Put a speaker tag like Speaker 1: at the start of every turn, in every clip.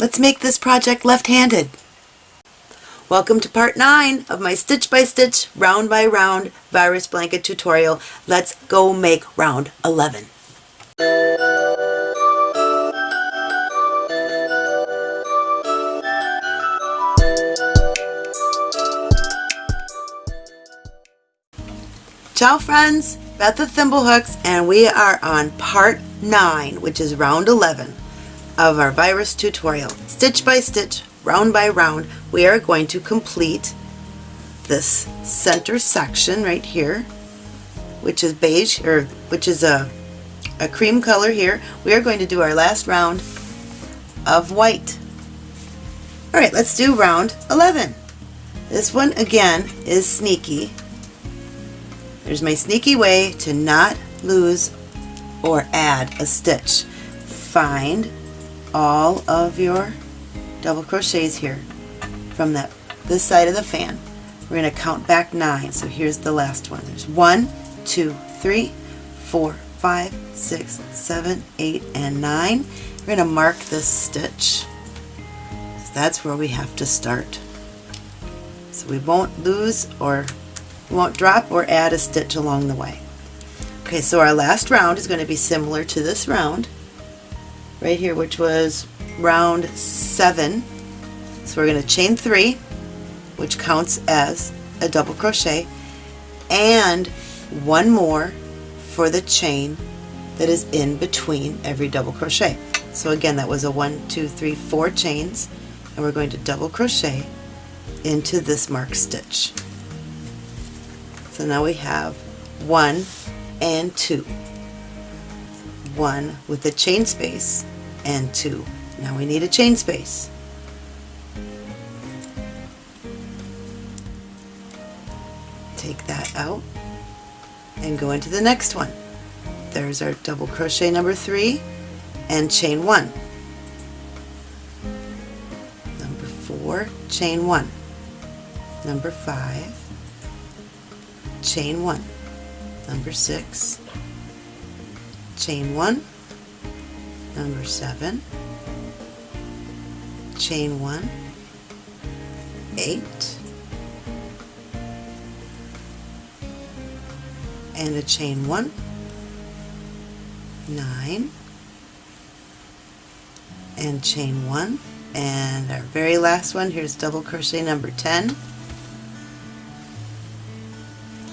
Speaker 1: Let's make this project left-handed. Welcome to part 9 of my stitch by stitch, round by round virus blanket tutorial. Let's go make round 11. Ciao friends, Beth the Thimblehooks and we are on part 9 which is round 11 of our virus tutorial. Stitch by stitch, round by round, we are going to complete this center section right here which is beige or which is a, a cream color here. We are going to do our last round of white. Alright, let's do round 11. This one again is sneaky there's my sneaky way to not lose or add a stitch. Find all of your double crochets here from that this side of the fan. We're going to count back nine. So here's the last one. There's one, two, three, four, five, six, seven, eight, and nine. We're going to mark this stitch. That's where we have to start. So we won't lose or won't drop or add a stitch along the way. Okay, so our last round is going to be similar to this round right here, which was round 7. So we're going to chain 3, which counts as a double crochet, and one more for the chain that is in between every double crochet. So again, that was a one, two, three, four chains, and we're going to double crochet into this marked stitch. So now we have one and two. One with a chain space and two. Now we need a chain space. Take that out and go into the next one. There's our double crochet number three and chain one. Number four, chain one. Number five, chain one. Number six, chain one. Number seven, chain one, eight, and a chain one, nine, and chain one, and our very last one, here's double crochet number 10,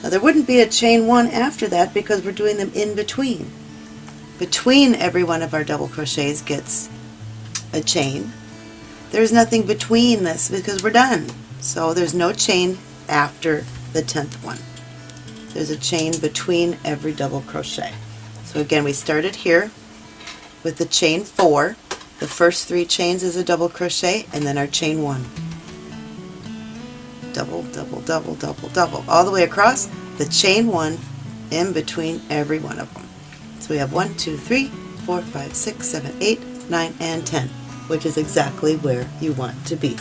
Speaker 1: now there wouldn't be a chain one after that because we're doing them in between. Between every one of our double crochets gets a chain. There's nothing between this because we're done. So there's no chain after the 10th one. There's a chain between every double crochet. So again we started here with the chain 4. The first three chains is a double crochet and then our chain 1 double, double, double, double, double, all the way across the chain one in between every one of them. So we have one, two, three, four, five, six, seven, eight, nine, and 10, which is exactly where you want to be.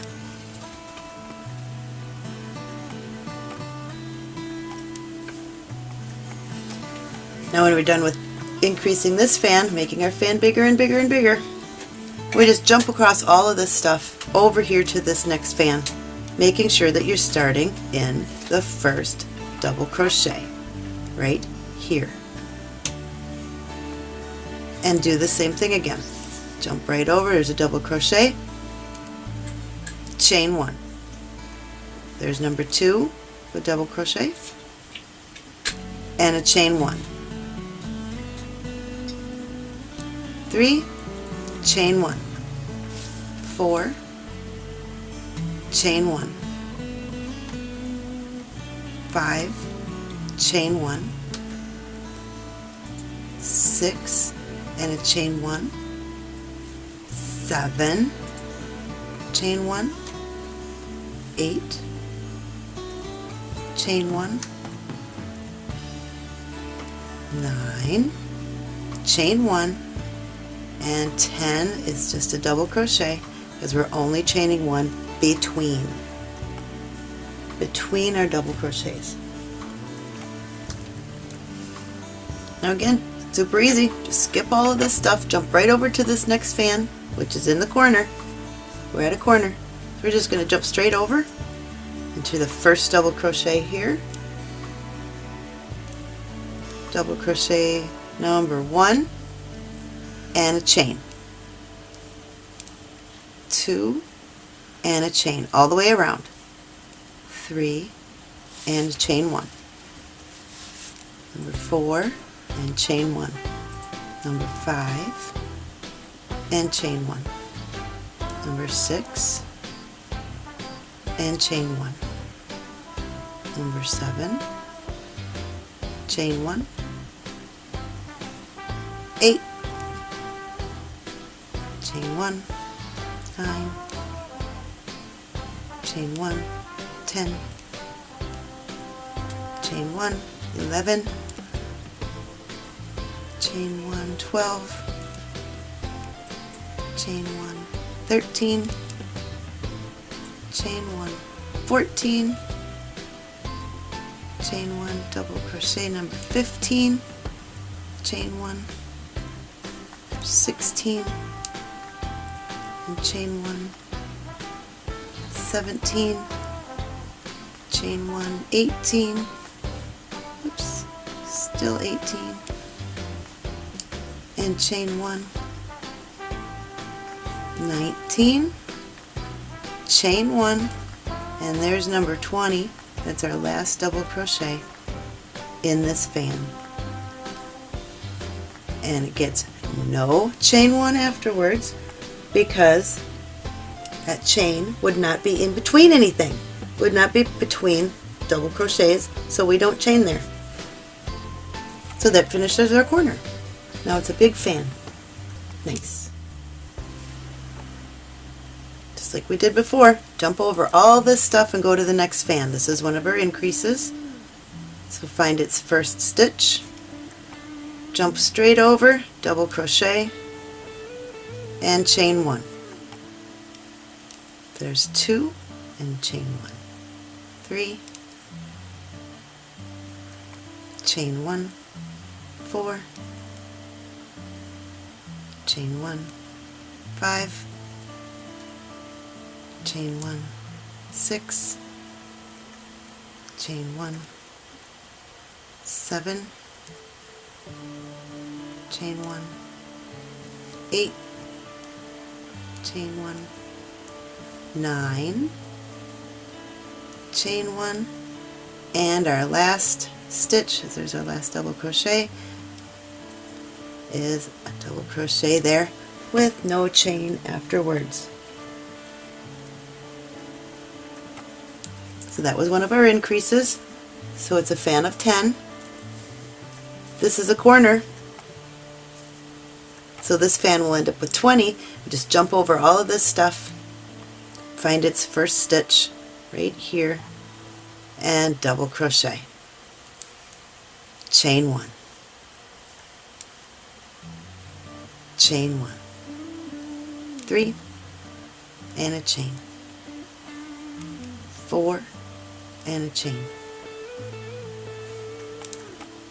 Speaker 1: Now when we're done with increasing this fan, making our fan bigger and bigger and bigger, we just jump across all of this stuff over here to this next fan making sure that you're starting in the first double crochet right here and do the same thing again. Jump right over there's a double crochet. Chain one. There's number two a double crochet. And a chain one. Three chain one. Four chain one, five, chain one, six, and a chain one, seven, chain one, eight, chain one, nine, chain one, and 10 is just a double crochet because we're only chaining one between between our double crochets. Now again super easy just skip all of this stuff jump right over to this next fan which is in the corner we're at a corner. So we're just going to jump straight over into the first double crochet here. Double crochet number one and a chain. Two and a chain all the way around. Three and chain one. Number four and chain one. Number five. And chain one. Number six. And chain one. Number seven, chain one, eight, chain one, nine, chain one, ten, chain one, eleven, chain one, twelve, chain one, thirteen, chain one, fourteen, chain one, double crochet number 15, chain one, 16, and chain one, 17, chain one, 18, oops, still 18, and chain one, 19, chain one, and there's number 20, that's our last double crochet in this fan. And it gets no chain one afterwards because that chain would not be in between anything. Would not be between double crochets, so we don't chain there. So that finishes our corner. Now it's a big fan. Nice. Just like we did before, jump over all this stuff and go to the next fan. This is one of our increases. So find its first stitch, jump straight over, double crochet, and chain one. There's two and chain one. Three, chain one, four, chain one, five, chain one, six, chain one, seven, chain one, eight, chain one, nine, chain one, and our last stitch, there's our last double crochet, is a double crochet there with no chain afterwards. So that was one of our increases. So it's a fan of 10. This is a corner. So this fan will end up with 20. Just jump over all of this stuff, find its first stitch right here, and double crochet. Chain one. Chain one. Three, and a chain. Four, and a chain.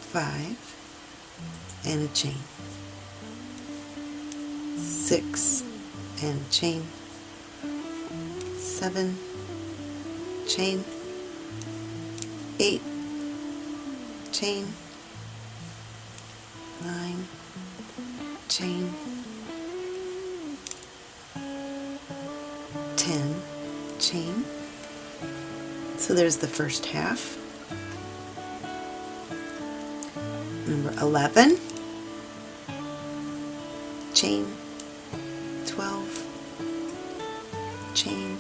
Speaker 1: Five, and a chain. Six, and a chain. Seven, chain. Eight, chain. Nine, chain. Ten, chain. So there's the first half. Number 11, chain, 12, chain,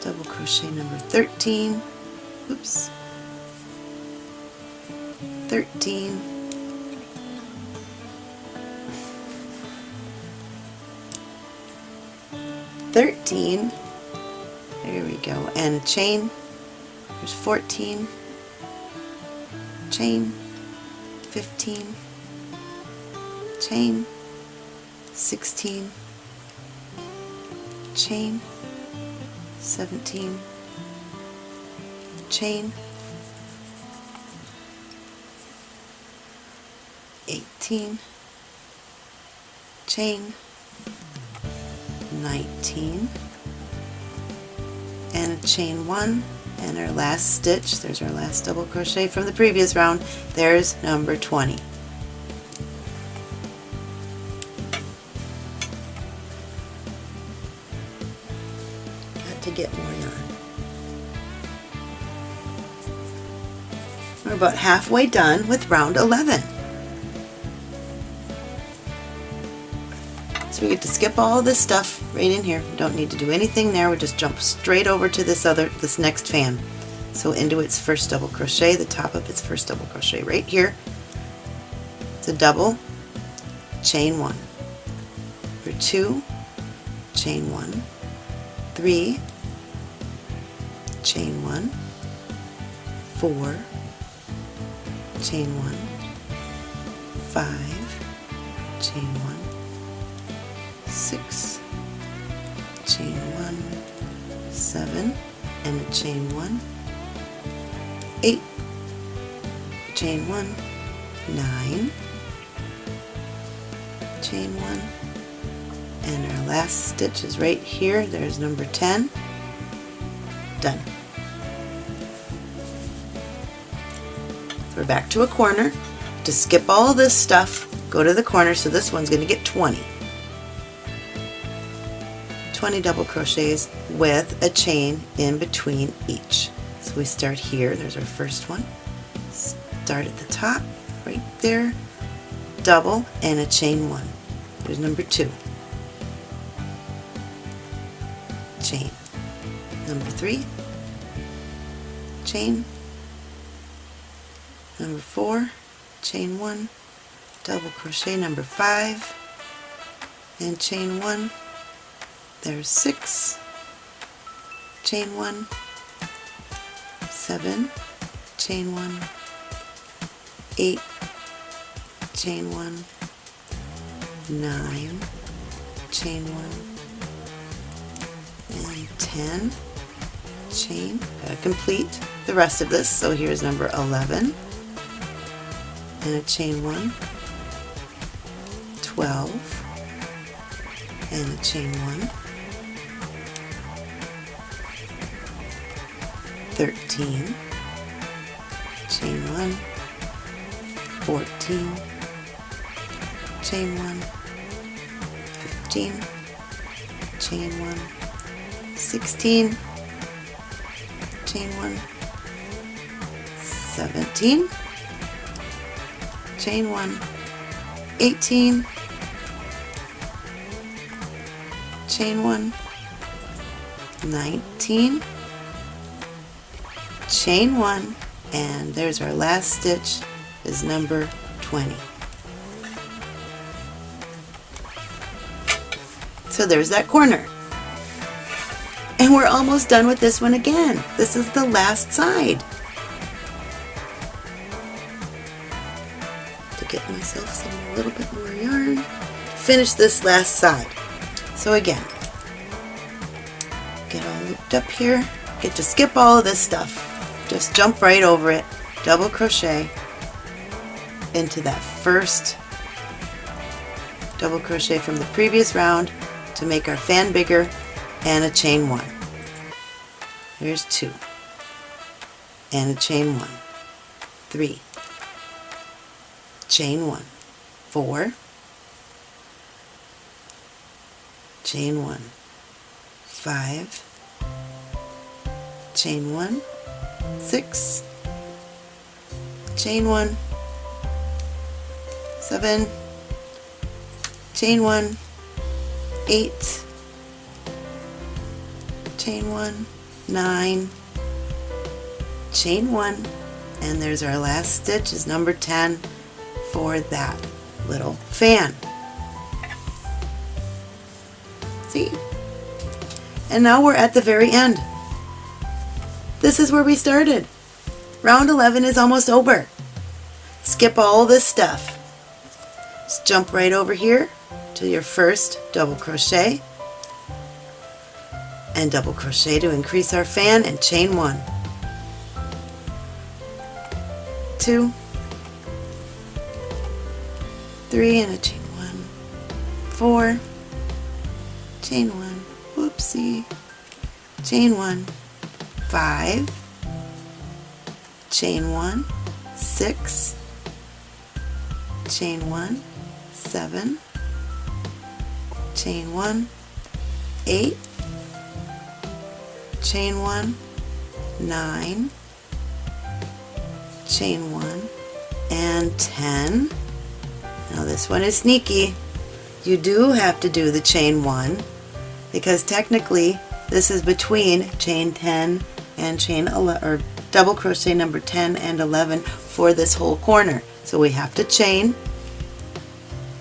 Speaker 1: double crochet number 13, oops, 13, Thirteen there we go. And chain. There's 14. Chain. 15. Chain. 16. Chain. 17. Chain. 18. Chain. 19 and a chain one and our last stitch there's our last double crochet from the previous round there's number 20 got to get more yarn. We're about halfway done with round 11 So we get to skip all this stuff right in here. Don't need to do anything there. We just jump straight over to this other, this next fan. So into its first double crochet, the top of its first double crochet right here. It's a double, chain one. For two, chain one, three, chain one, four, chain one, five, chain one, six, chain one, seven, and a chain one, eight, chain one, nine, chain one, and our last stitch is right here. There's number 10. Done. So we're back to a corner. To skip all this stuff, go to the corner, so this one's going to get 20. 20 double crochets with a chain in between each. So we start here, there's our first one. Start at the top, right there, double and a chain one. There's number two. Chain. Number three, chain. Number four, chain one, double crochet number five, and chain one, there's six, chain one, seven, chain one, eight, chain one, nine, chain one, and 10, chain. Gotta complete the rest of this. So here's number 11, and a chain one, 12, and a chain one, 13, chain 1, 14, chain 1, 15, chain 1, 16, chain 1, 17, chain 1, 18, chain 1, 19, chain one and there's our last stitch is number 20 so there's that corner. And we're almost done with this one again. This is the last side. To get myself some a little bit more yarn. Finish this last side. So again get all looped up here. Get to skip all of this stuff just jump right over it, double crochet into that first double crochet from the previous round to make our fan bigger and a chain one. Here's two. And a chain one, three, chain one, four, chain one, five, chain one, six, chain one, seven, chain one, eight, chain one, nine, chain one, and there's our last stitch is number 10 for that little fan. See? And now we're at the very end. This is where we started. Round 11 is almost over. Skip all this stuff. Just jump right over here to your first double crochet and double crochet to increase our fan and chain one. Two, three and a chain one, four, chain one, whoopsie, chain one, five, chain one, six, chain one, seven, chain one, eight, chain one, nine, chain one, and 10. Now this one is sneaky. You do have to do the chain one because technically this is between chain 10 and chain 11 or double crochet number 10 and 11 for this whole corner. So we have to chain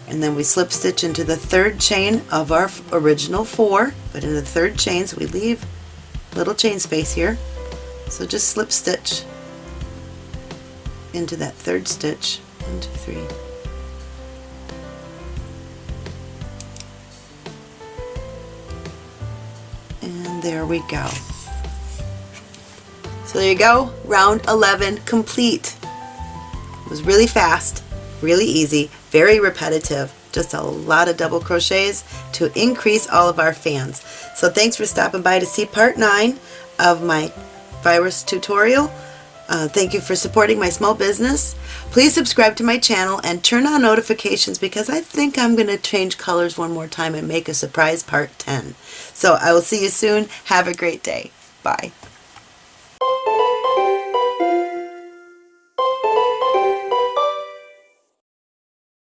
Speaker 1: and then we slip stitch into the third chain of our original four but in the third chains we leave little chain space here. So just slip stitch into that third stitch. One two three. And there we go so there you go round 11 complete it was really fast really easy very repetitive just a lot of double crochets to increase all of our fans so thanks for stopping by to see part 9 of my virus tutorial uh, thank you for supporting my small business. Please subscribe to my channel and turn on notifications because I think I'm going to change colors one more time and make a surprise part 10. So I will see you soon. Have a great day. Bye.